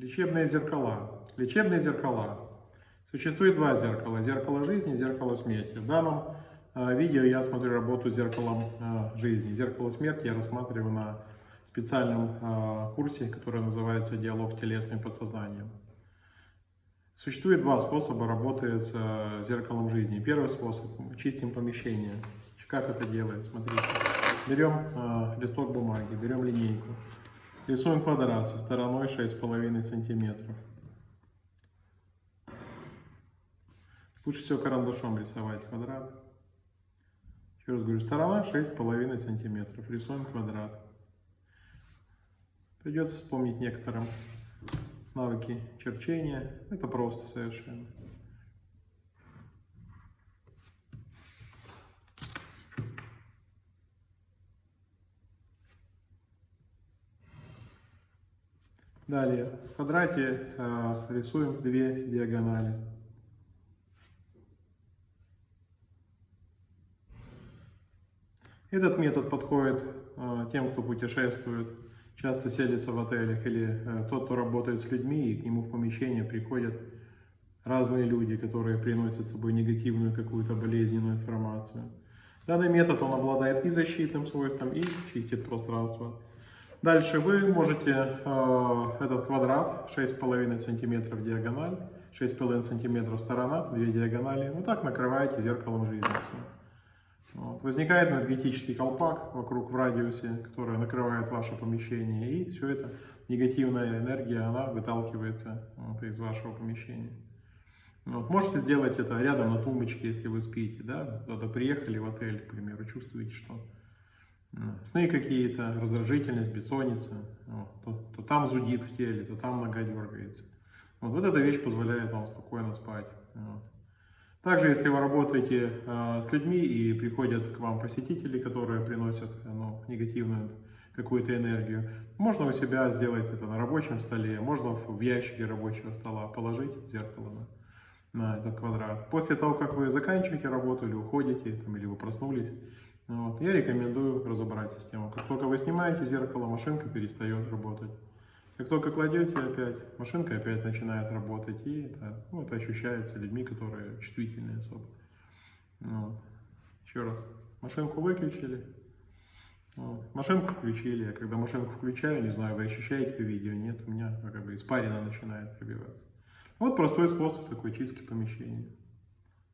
Лечебные зеркала. Лечебные зеркала. Существует два зеркала. Зеркало жизни, зеркало смерти. В данном э, видео я смотрю работу с зеркалом э, жизни. Зеркало смерти я рассматриваю на специальном э, курсе, который называется «Диалог телесным подсознанием». Существует два способа работы с зеркалом жизни. Первый способ – чистим помещение. Как это делает? Смотрите. Берем листок бумаги, берем линейку. Рисуем квадрат со стороной 6,5 сантиметров. Лучше всего карандашом рисовать квадрат. Еще раз говорю, сторона 6,5 сантиметров. Рисуем квадрат. Придется вспомнить некоторым навыки черчения. Это просто совершенно. Далее, в квадрате э, рисуем две диагонали. Этот метод подходит э, тем, кто путешествует, часто селится в отелях, или э, тот, кто работает с людьми, и к нему в помещение приходят разные люди, которые приносят с собой негативную какую-то болезненную информацию. Данный метод, он обладает и защитным свойством, и чистит пространство. Дальше вы можете э, этот квадрат 6,5 сантиметров диагональ, 6,5 сантиметров сторона, две диагонали, вот так накрываете зеркалом жизни. Вот. Возникает энергетический колпак вокруг в радиусе, который накрывает ваше помещение, и все это негативная энергия, она выталкивается вот, из вашего помещения. Вот. Можете сделать это рядом на тумбочке, если вы спите, да, куда-то приехали в отель, к примеру, чувствуете, что Сны какие-то, раздражительность, бессонница, вот, то, то там зудит в теле, то там нога дергается. Вот, вот эта вещь позволяет вам спокойно спать. Вот. Также, если вы работаете э, с людьми и приходят к вам посетители, которые приносят ну, негативную какую-то энергию, можно у себя сделать это на рабочем столе, можно в ящике рабочего стола положить зеркало на, на этот квадрат. После того, как вы заканчиваете работу или уходите, там, или вы проснулись, вот. Я рекомендую разобрать систему. Как только вы снимаете зеркало, машинка перестает работать. Как только кладете опять, машинка опять начинает работать. И это, ну, это ощущается людьми, которые чувствительные особо. Вот. Еще раз. Машинку выключили. Вот. Машинку включили. Я когда машинку включаю, не знаю, вы ощущаете видео? Нет, у меня как бы испарина начинает пробиваться. Вот простой способ такой чистки помещения.